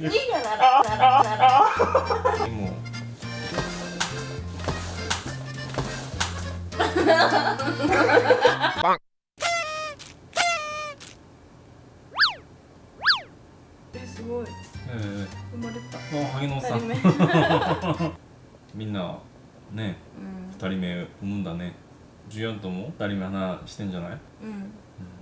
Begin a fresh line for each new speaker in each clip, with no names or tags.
いいじゃならならなら
でも
えすごい
え
生まれた
えあ萩野さんみんなね
うん
二人目産むんだね14とも二人目花してんじゃない
うん何をや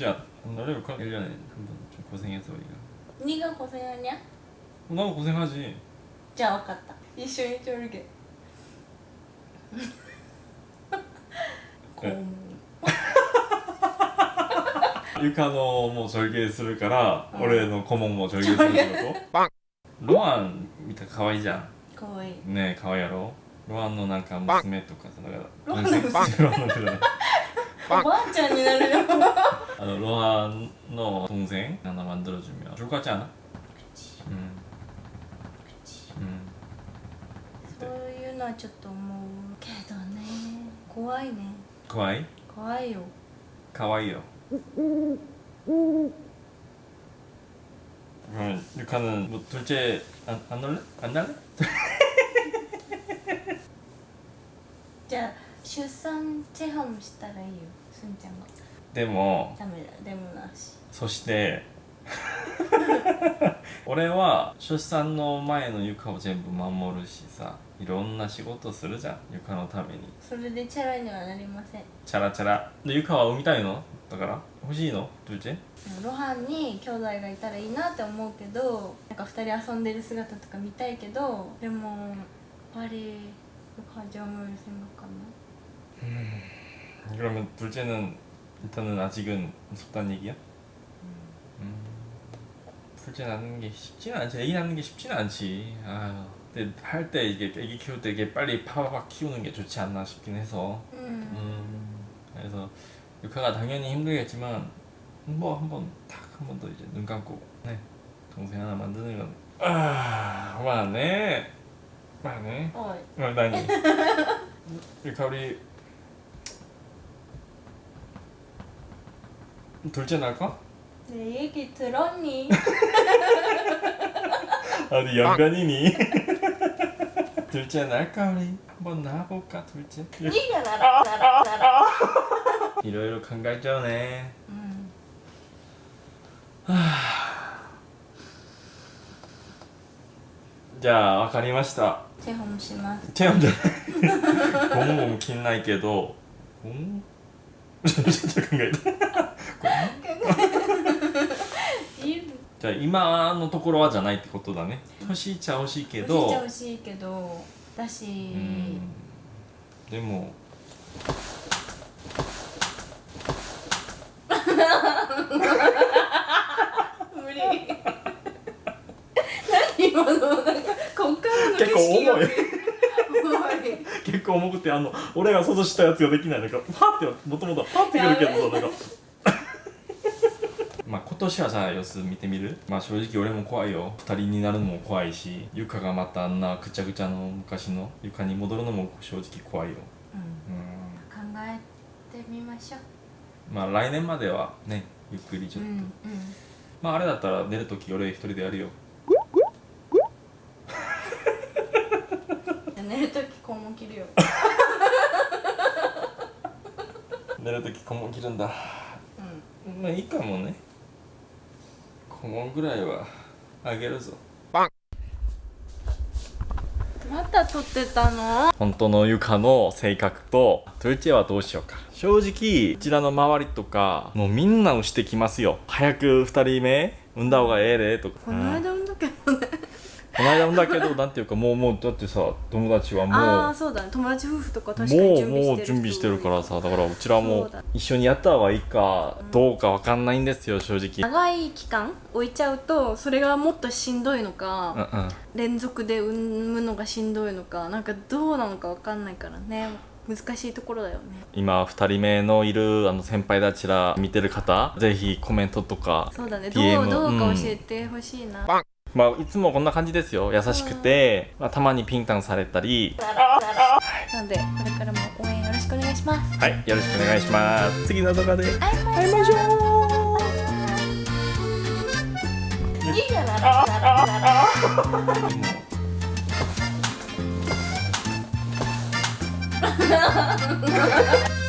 둘째 안 날려볼까? 1년에 한 번 좀 고생해서 우리가
二が고생하냐
어, 나도 고생하지
じゃあ分かった一緒にちょるけこう
유카노 뭐 절개するから、
어.
俺の顧問も절개するってことロアン見たら可愛いじゃん
かわいい
ねえ可愛いやろロアンのなんか娘とかさだから
ロアンの娘
ロアンの娘
おばあちゃんになるよ
あのロアンの동생 하나 만들어주면 좋을 것 같지 않아? 음. 음.
そういうのはちょっと思うけどね怖いね
가와이?
怖いよ
가와이요 그러면 유카는 뭐 둘째 안, 안 놀래? 안 날래?
じゃあ出産チェハムしたらいいよすん ちゃんが
데모
ダメだでもなし
そして俺は出産の前の床を全部守るしさいろんな仕事するじゃん床のために
それでチャラにはなりません
チャラチャラで床は産みたいのだから欲しいのどっち
ロハンに兄弟がいたらいいなって思うけどなんか2人遊んでる姿とか見たいけどでもやっぱり가정을 생각하나?
그러면 둘째는 일단은 아직은 무섭다는 얘기야? 음. 둘째 낳는 게 쉽지는 않지. 애기 낳는 게 쉽지는 않지. 아유 근데 할 때 이게 애기 키울 때 이게 빨리 파바박 키우는 게 좋지 않나 싶긴 해서.
음.
음, 그래서 유카가 당연히 힘들겠지만 뭐 한번 탁 한 번 더 이제 눈 감고 네 동생 하나 만드는 건 아, 많네 많네
어이.
어, 나니 유카 우리 둘째 날까?
내 얘기 들었니?
어디 연변이니? 둘째 날까 우리 한번 나와볼까 둘째
네가 나라 나라 나라
이러이러 간갈전에
음.
じゃあ分かりました
체험 します。
체험 전 공공 긴나이 도 공? 잠깐
構じ
ゃあ今のところはじゃないってことだね。欲しいっちゃ欲しいけど。
欲しいけどだし。
でも。
無理。何今のなんかこっからの景色が。
結構
重い。
結構重くてあの俺が想像したやつができないなんかパッてもともとはパッてくるけどさなんまあ今年はさ様子見てみる？まあ正直俺も怖いよ二人になるのも怖いし床がまたあんなぐちゃぐちゃの昔の床に戻るのも正直怖いよ
うん、
うん
考えてみましょう。
まあ来年まではねゆっくりちょっと、
うんうん。
まああれだったら寝るとき俺一人でやるよ
寝るとき肛門切るよ。
寝るとき顧問切るんだ
うん。
まあいいかもね顧問ぐらいはあげるぞ。
また撮ってたの？
本当のゆかの性格とトゥルチェはどうしようか。正直うちらの周りとかもうみんな押してきますよ。早く2人目産んだ方がええでとか。
この間産んだけどね。
この間もだけどなんていうかもうもうだってさ友達はもう
ああそうだね。友達夫婦とか確かに
もう
準備してる
もう準備してるからさだからうちらも
そうだ
一緒にやった方がいいかどうかわかんないんですよ正直。
長い期間置いちゃうとそれがもっとしんどいの
うん
か、
うん。
連続で産むのがしんどいのかなんかどうなのかわかんないからね。難しいところだよね。
今2人目のいるあの先輩たちら見てる方ぜひコメントとか
そうだね。
DM
どうどうか
うん。
教えてほしいな、
まあいつもこんな感じですよ。優しくて、まあ、たまにピンタンされたり。
なのでこれからも応援よろしくお願いします。
はいよろしくお願いします。次の動画で。
会いましょう。いい。じゃない
もう